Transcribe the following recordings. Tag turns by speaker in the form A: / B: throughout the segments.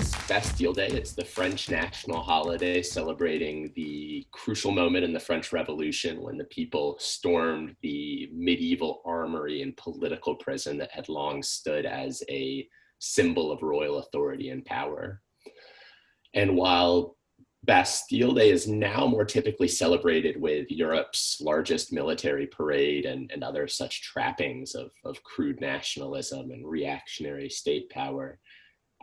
A: is Bastille Day. It's the French national holiday celebrating the crucial moment in the French Revolution when the people stormed the medieval armory and political prison that had long stood as a symbol of royal authority and power. And while Bastille Day is now more typically celebrated with Europe's largest military parade and, and other such trappings of, of crude nationalism and reactionary state power.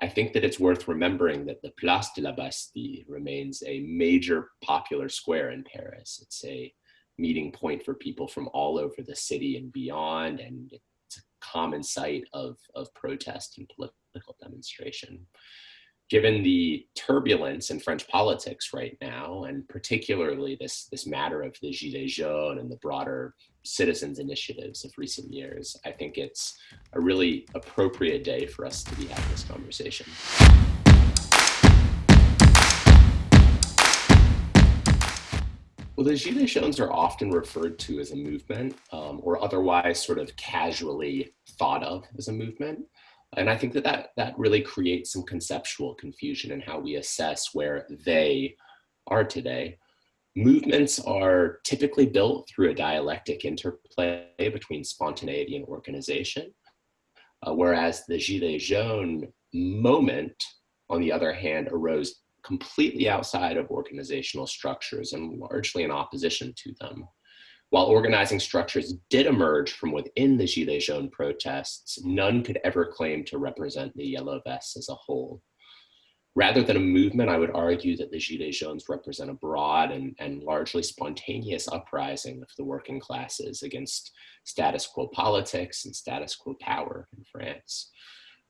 A: I think that it's worth remembering that the Place de la Bastille remains a major popular square in Paris. It's a meeting point for people from all over the city and beyond, and it's a common site of, of protest and political demonstration given the turbulence in French politics right now, and particularly this, this matter of the Gilets jaunes and the broader citizens initiatives of recent years, I think it's a really appropriate day for us to be having this conversation. Well, the Gilets jaunes are often referred to as a movement um, or otherwise sort of casually thought of as a movement. And I think that, that that really creates some conceptual confusion in how we assess where they are today. Movements are typically built through a dialectic interplay between spontaneity and organization, uh, whereas the Gilets jaunes moment, on the other hand, arose completely outside of organizational structures and largely in opposition to them. While organizing structures did emerge from within the Gilets jaunes protests, none could ever claim to represent the Yellow Vests as a whole. Rather than a movement, I would argue that the Gilets jaunes represent a broad and, and largely spontaneous uprising of the working classes against status quo politics and status quo power in France.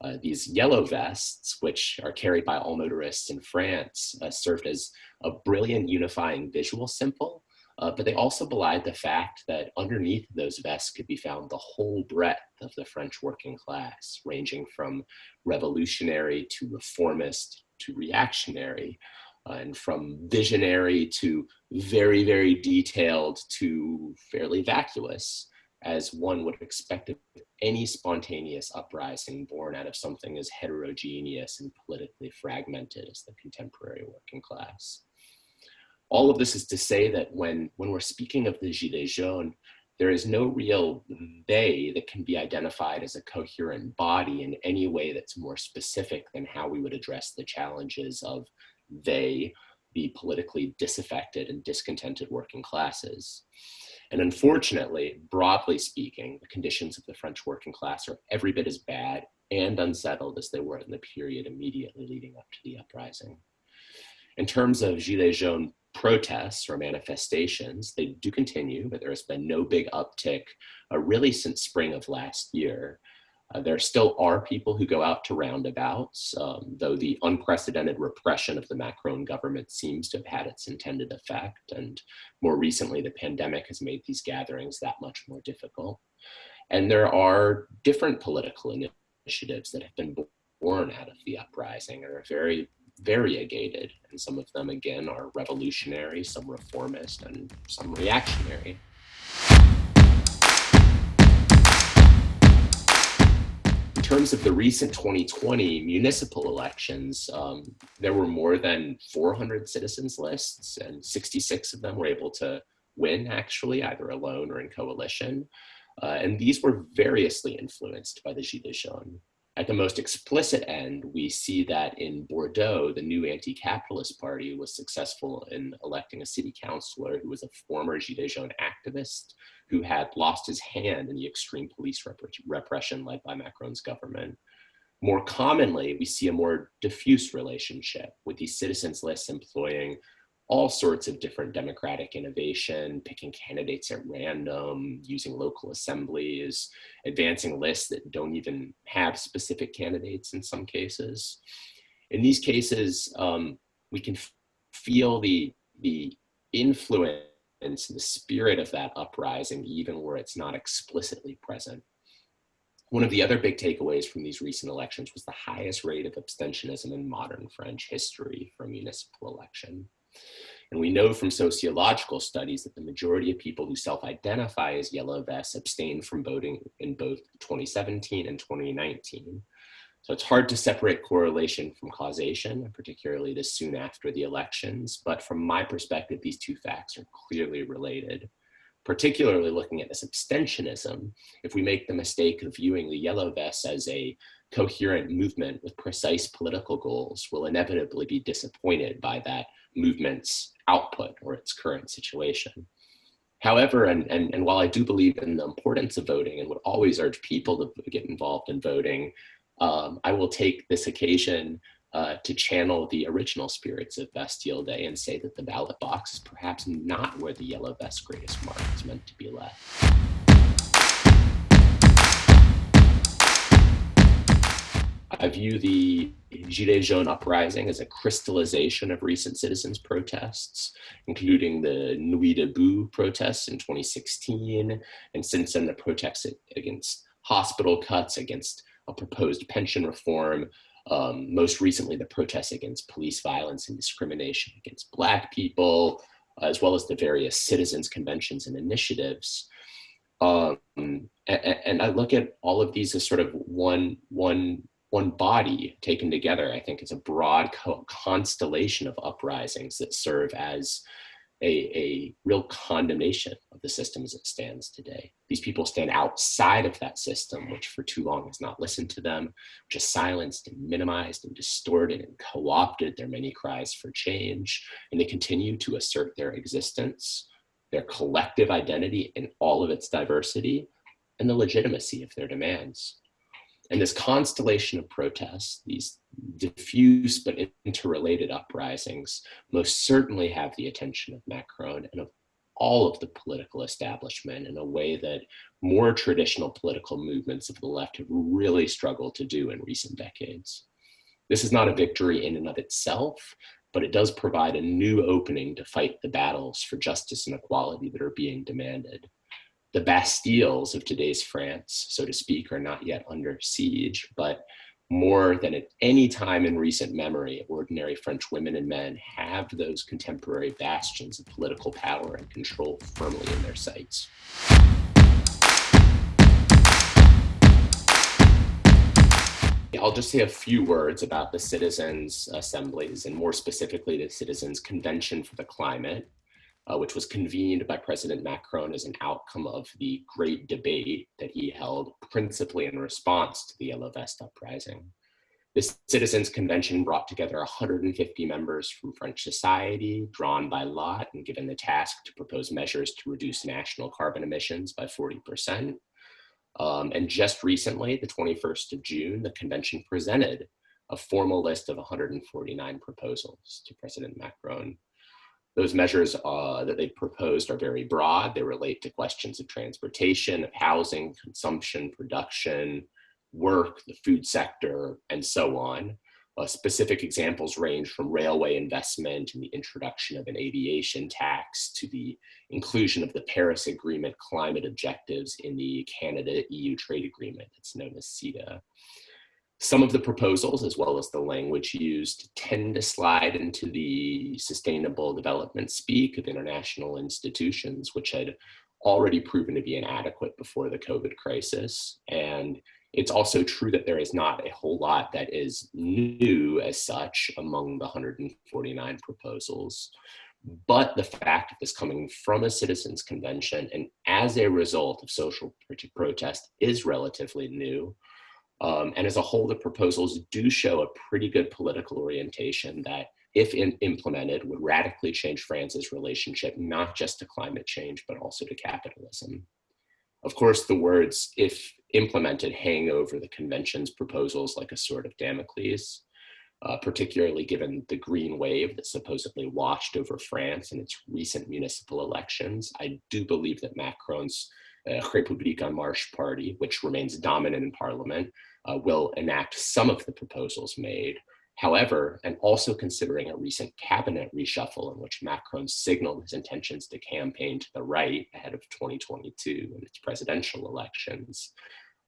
A: Uh, these yellow vests, which are carried by all motorists in France, uh, served as a brilliant unifying visual symbol uh, but they also belied the fact that underneath those vests could be found the whole breadth of the French working class, ranging from revolutionary to reformist to reactionary, uh, and from visionary to very, very detailed to fairly vacuous, as one would expect of any spontaneous uprising born out of something as heterogeneous and politically fragmented as the contemporary working class all of this is to say that when, when we're speaking of the Gilets jaunes, there is no real they that can be identified as a coherent body in any way that's more specific than how we would address the challenges of they, the politically disaffected and discontented working classes. And unfortunately, broadly speaking, the conditions of the French working class are every bit as bad and unsettled as they were in the period immediately leading up to the uprising. In terms of Gilets jaunes protests or manifestations. They do continue, but there has been no big uptick uh, really since spring of last year. Uh, there still are people who go out to roundabouts, um, though the unprecedented repression of the Macron government seems to have had its intended effect. And more recently, the pandemic has made these gatherings that much more difficult. And there are different political initiatives that have been born out of the uprising and are very variegated, and some of them again are revolutionary, some reformist, and some reactionary. In terms of the recent 2020 municipal elections, um, there were more than 400 citizens lists, and 66 of them were able to win, actually, either alone or in coalition. Uh, and these were variously influenced by the Gilets jaunes. At the most explicit end, we see that in Bordeaux, the new anti-capitalist party was successful in electing a city councilor who was a former Gilets jaunes activist who had lost his hand in the extreme police rep repression led by Macron's government. More commonly, we see a more diffuse relationship with these citizens lists employing all sorts of different democratic innovation, picking candidates at random, using local assemblies, advancing lists that don't even have specific candidates in some cases. In these cases, um, we can feel the, the influence the spirit of that uprising, even where it's not explicitly present. One of the other big takeaways from these recent elections was the highest rate of abstentionism in modern French history for municipal election. And we know from sociological studies that the majority of people who self-identify as yellow vests abstained from voting in both 2017 and 2019. So it's hard to separate correlation from causation, particularly this soon after the elections. But from my perspective, these two facts are clearly related. Particularly looking at this abstentionism, if we make the mistake of viewing the Yellow Vests as a coherent movement with precise political goals, we'll inevitably be disappointed by that movement's output or its current situation. However, and, and, and while I do believe in the importance of voting and would always urge people to get involved in voting, um, I will take this occasion uh, to channel the original spirits of Bastille Day and say that the ballot box is perhaps not where the yellow vest's greatest mark is meant to be left. I view the Gilets Jaunes uprising as a crystallization of recent citizens' protests, including the Nuit debout protests in 2016, and since then the protests against hospital cuts, against a proposed pension reform, um, most recently the protests against police violence and discrimination against Black people, as well as the various citizens' conventions and initiatives. Um, and, and, I look at all of these as sort of one, one one body taken together, I think it's a broad co constellation of uprisings that serve as a, a real condemnation of the system as it stands today. These people stand outside of that system, which for too long has not listened to them, which has silenced and minimized and distorted and co-opted their many cries for change. And they continue to assert their existence, their collective identity in all of its diversity, and the legitimacy of their demands. And this constellation of protests, these diffuse but interrelated uprisings, most certainly have the attention of Macron and of all of the political establishment in a way that more traditional political movements of the left have really struggled to do in recent decades. This is not a victory in and of itself, but it does provide a new opening to fight the battles for justice and equality that are being demanded the Bastilles of today's France, so to speak, are not yet under siege, but more than at any time in recent memory, ordinary French women and men have those contemporary bastions of political power and control firmly in their sights. I'll just say a few words about the citizens' assemblies and more specifically the Citizens' Convention for the Climate, uh, which was convened by President Macron as an outcome of the great debate that he held principally in response to the Yellow Vest uprising. This citizens convention brought together 150 members from French society, drawn by lot and given the task to propose measures to reduce national carbon emissions by 40%. Um, and just recently, the 21st of June, the convention presented a formal list of 149 proposals to President Macron those measures uh, that they've proposed are very broad. They relate to questions of transportation, of housing, consumption, production, work, the food sector, and so on. Uh, specific examples range from railway investment and the introduction of an aviation tax to the inclusion of the Paris Agreement climate objectives in the Canada-EU trade agreement that's known as CETA. Some of the proposals, as well as the language used, tend to slide into the sustainable development speak of international institutions, which had already proven to be inadequate before the COVID crisis. And it's also true that there is not a whole lot that is new as such among the 149 proposals. But the fact of this coming from a citizens convention and as a result of social protest is relatively new. Um, and as a whole, the proposals do show a pretty good political orientation that, if in, implemented, would radically change France's relationship, not just to climate change, but also to capitalism. Of course, the words, if implemented, hang over the convention's proposals like a sword of Damocles, uh, particularly given the green wave that supposedly washed over France in its recent municipal elections. I do believe that Macron's uh, République en Marche party, which remains dominant in parliament, uh, will enact some of the proposals made. However, and also considering a recent cabinet reshuffle in which Macron signaled his intentions to campaign to the right ahead of 2022 and its presidential elections,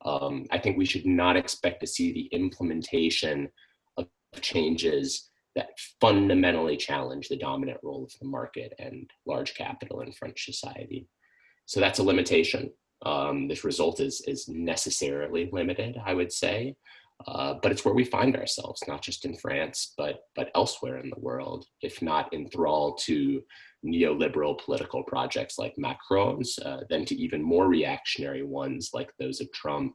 A: um, I think we should not expect to see the implementation of changes that fundamentally challenge the dominant role of the market and large capital in French society. So that's a limitation. Um, this result is, is necessarily limited, I would say. Uh, but it's where we find ourselves, not just in France, but, but elsewhere in the world, if not enthralled to neoliberal political projects like Macron's, uh, then to even more reactionary ones like those of Trump,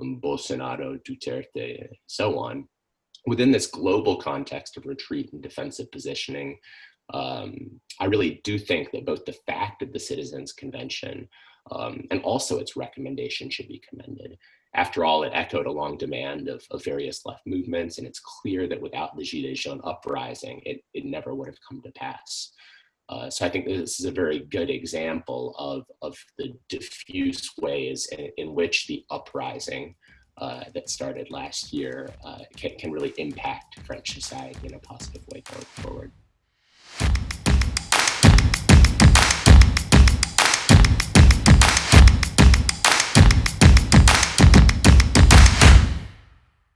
A: um, Bolsonaro, Duterte, so on. Within this global context of retreat and defensive positioning, um, I really do think that both the fact of the Citizens Convention um, and also its recommendation should be commended. After all, it echoed a long demand of, of various left movements, and it's clear that without the Gilets jaunes uprising, it, it never would have come to pass. Uh, so I think this is a very good example of, of the diffuse ways in, in which the uprising uh, that started last year uh, can, can really impact French society in a positive way going forward.